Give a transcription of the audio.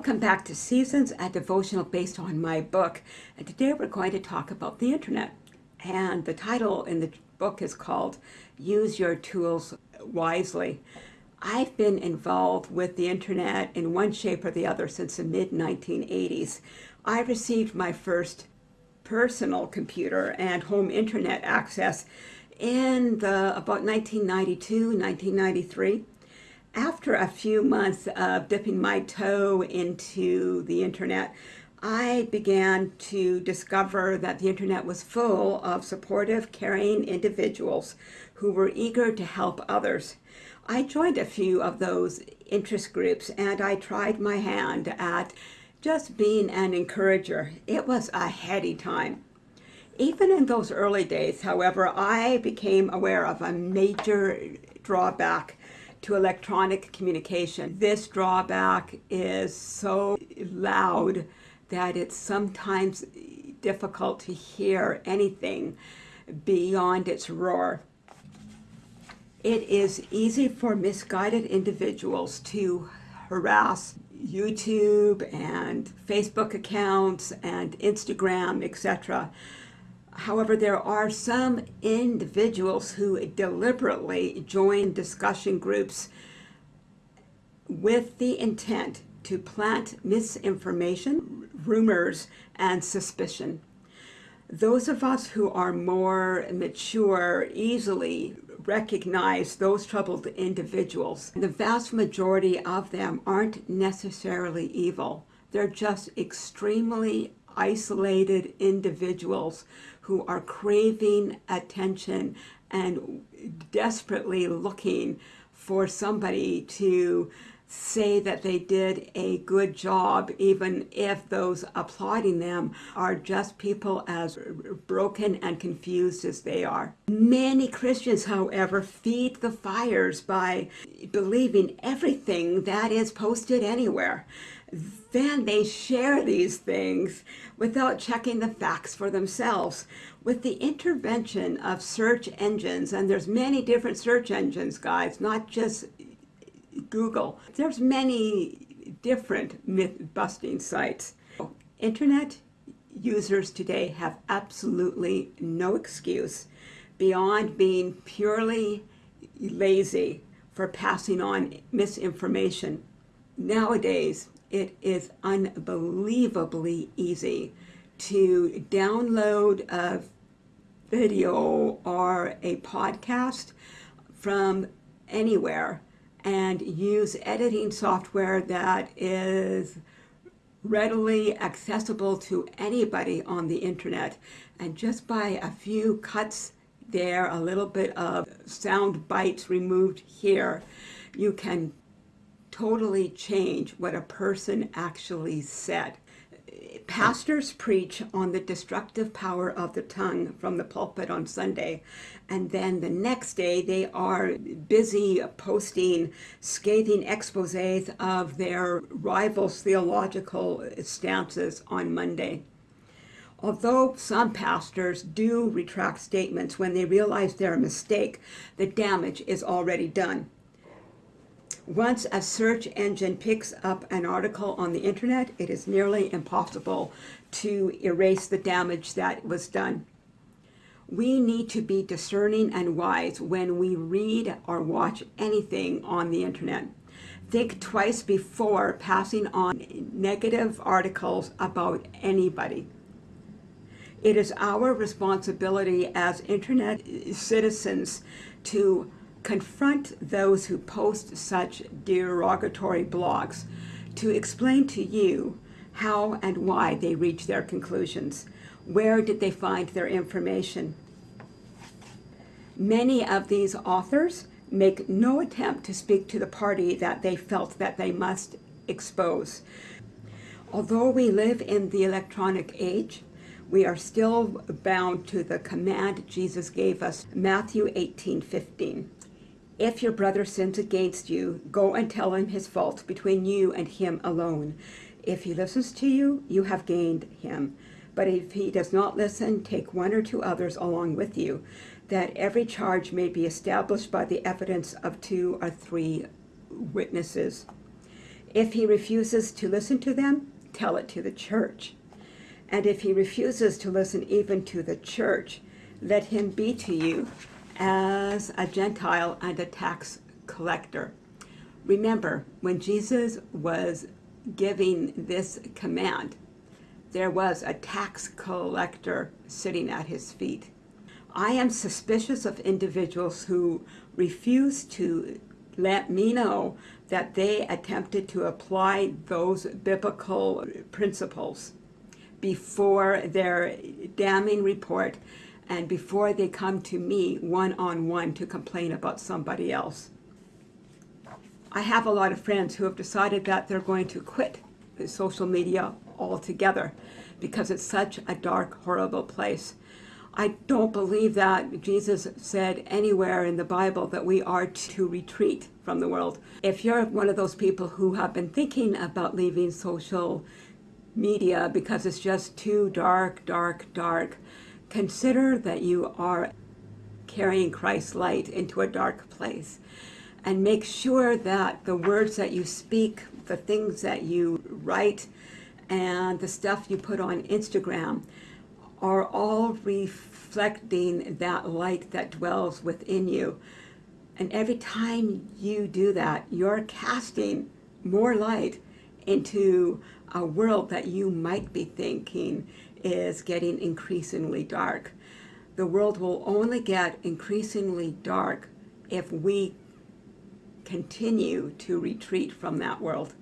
Welcome back to Seasons, a devotional based on my book. And today we're going to talk about the internet. And the title in the book is called Use Your Tools Wisely. I've been involved with the internet in one shape or the other since the mid 1980s. I received my first personal computer and home internet access in the about 1992, 1993 after a few months of dipping my toe into the internet, I began to discover that the internet was full of supportive, caring individuals who were eager to help others. I joined a few of those interest groups and I tried my hand at just being an encourager. It was a heady time. Even in those early days, however, I became aware of a major drawback to electronic communication. This drawback is so loud that it's sometimes difficult to hear anything beyond its roar. It is easy for misguided individuals to harass YouTube and Facebook accounts and Instagram, etc. However, there are some individuals who deliberately join discussion groups with the intent to plant misinformation, rumors, and suspicion. Those of us who are more mature easily recognize those troubled individuals. The vast majority of them aren't necessarily evil. They're just extremely isolated individuals who are craving attention and desperately looking for somebody to say that they did a good job, even if those applauding them are just people as broken and confused as they are. Many Christians, however, feed the fires by believing everything that is posted anywhere then they share these things without checking the facts for themselves. With the intervention of search engines, and there's many different search engines, guys, not just Google. There's many different myth-busting sites. Internet users today have absolutely no excuse beyond being purely lazy for passing on misinformation. Nowadays, it is unbelievably easy to download a video or a podcast from anywhere and use editing software that is readily accessible to anybody on the internet. And just by a few cuts there a little bit of sound bites removed here you can totally change what a person actually said. Pastors preach on the destructive power of the tongue from the pulpit on Sunday, and then the next day they are busy posting scathing exposés of their rivals' theological stances on Monday. Although some pastors do retract statements when they realize they're a mistake, the damage is already done. Once a search engine picks up an article on the internet, it is nearly impossible to erase the damage that was done. We need to be discerning and wise when we read or watch anything on the internet. Think twice before passing on negative articles about anybody. It is our responsibility as internet citizens to confront those who post such derogatory blogs to explain to you how and why they reach their conclusions. Where did they find their information? Many of these authors make no attempt to speak to the party that they felt that they must expose. Although we live in the electronic age, we are still bound to the command Jesus gave us, Matthew 18, 15. If your brother sins against you, go and tell him his fault between you and him alone. If he listens to you, you have gained him. But if he does not listen, take one or two others along with you, that every charge may be established by the evidence of two or three witnesses. If he refuses to listen to them, tell it to the church. And if he refuses to listen even to the church, let him be to you as a Gentile and a tax collector. Remember, when Jesus was giving this command, there was a tax collector sitting at his feet. I am suspicious of individuals who refuse to let me know that they attempted to apply those biblical principles before their damning report and before they come to me one-on-one to complain about somebody else. I have a lot of friends who have decided that they're going to quit social media altogether because it's such a dark, horrible place. I don't believe that Jesus said anywhere in the Bible that we are to retreat from the world. If you're one of those people who have been thinking about leaving social media because it's just too dark, dark, dark, consider that you are carrying Christ's light into a dark place. And make sure that the words that you speak, the things that you write, and the stuff you put on Instagram are all reflecting that light that dwells within you. And every time you do that, you're casting more light into a world that you might be thinking is getting increasingly dark. The world will only get increasingly dark if we continue to retreat from that world.